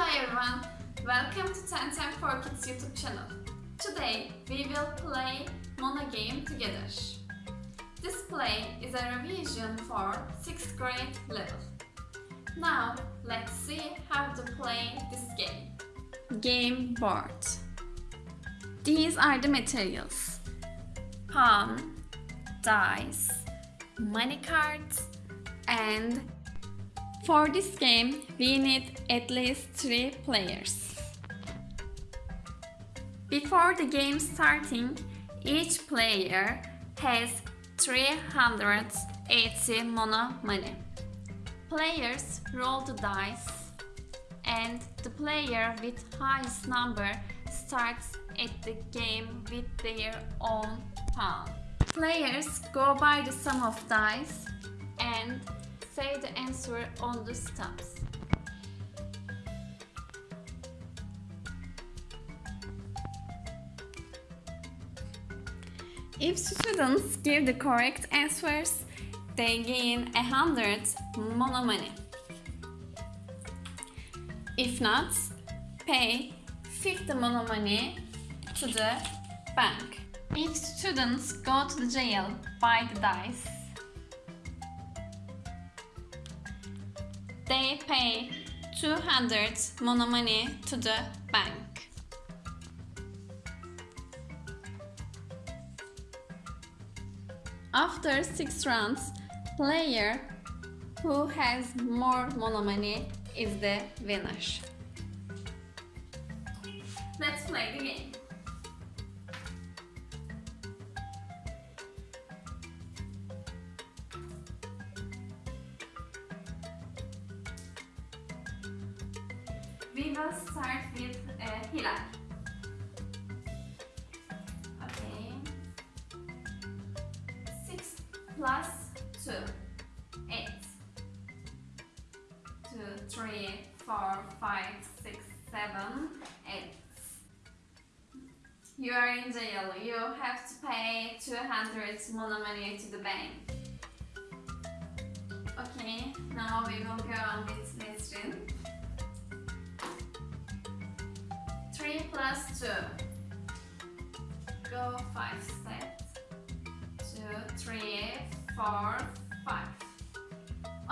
Hello everyone, welcome to 10 Time for Kids YouTube channel. Today we will play Mona game together. This play is a revision for 6th grade level. Now let's see how to play this game. Game board. These are the materials. Pawn, dice, money cards and for this game, we need at least 3 players. Before the game starting, each player has 380 mono money. Players roll the dice and the player with highest number starts at the game with their own pawn. Players go by the sum of dice and say the answer on the stumps. If students give the correct answers, they gain a hundred mono money. If not, pay 50 mono money to the bank. If students go to the jail by the dice, they pay 200 mono money to the bank. After 6 rounds, player who has more mono money is the winner. Let's play the game. We will start with uh, Hilal. Okay. 6 plus 2. 8. 2, 3, 4, 5, 6, 7, 8. You are in jail. You have to pay 200 mono money to the bank. Okay, now we will go plus 2. Go 5 steps. 2, 3, 4, 5.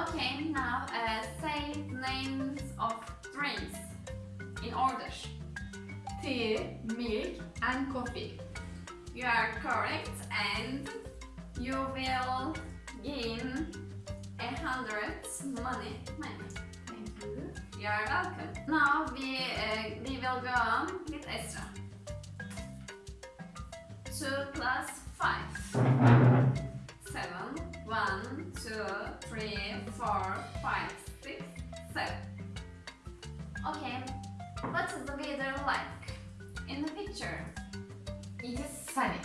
Okay, now uh, say names of drinks in order. tea, milk and coffee. You are correct and you will gain a hundred money. money. You. Are welcome. Now we, uh, we will go on with Esra. 2 plus 5. 7. 1, 2, 3, 4, 5, 6, 7. Okay, what is the weather like in the picture? It is sunny.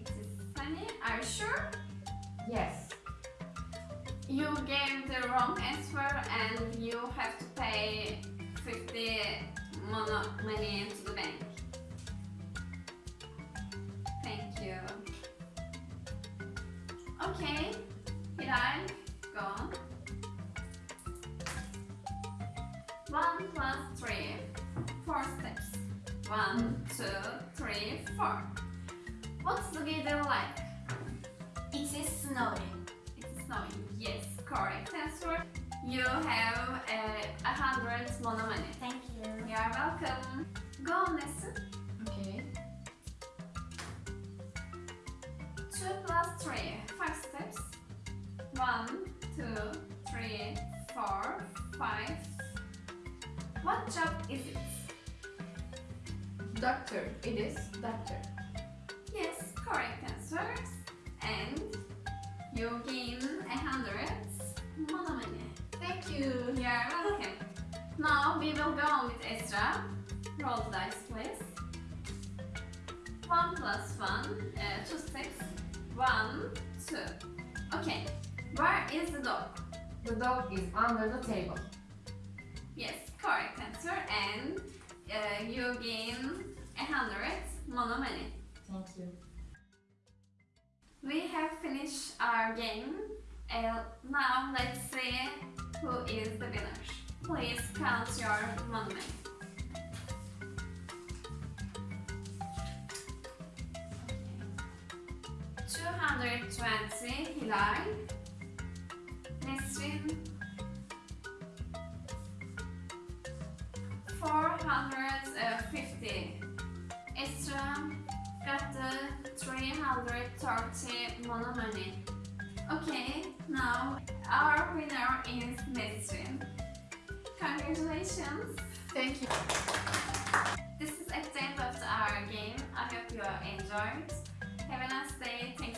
It is sunny, are you sure? Yes. You gave the wrong answer and you have to pay 50 mono money to the bank. Thank you. Okay, Hilal, go on. 1 plus 3, 4 steps. 1, 2, 3, 4. What's the weather like? You have uh, a hundred mono money. Thank you. You are welcome. Go on, Nesrin. Okay. 2 plus 3, 5 steps. 1, 2, 3, 4, 5. What job is it? Doctor. It is doctor. Yes, correct answers. And you gain a hundred mono money. Thank you. You are welcome. now we will go on with Esra. Roll the dice, please. 1 plus 1, uh, 2 steps. 1, 2. Okay, where is the dog? The dog is under the table. Yes, correct answer. And uh, you gain a hundred mono money. Thank you. We have finished our game. Uh, now let's see who is the winner. Please count your money. Hundred twenty Hilal. Nesrin. Four hundred fifty. Esra got the three hundred thirty money. Okay, now our winner is Nesrin. Congratulations! Thank you. This is at the end of our game. I hope you enjoyed. Have a nice day. Thanks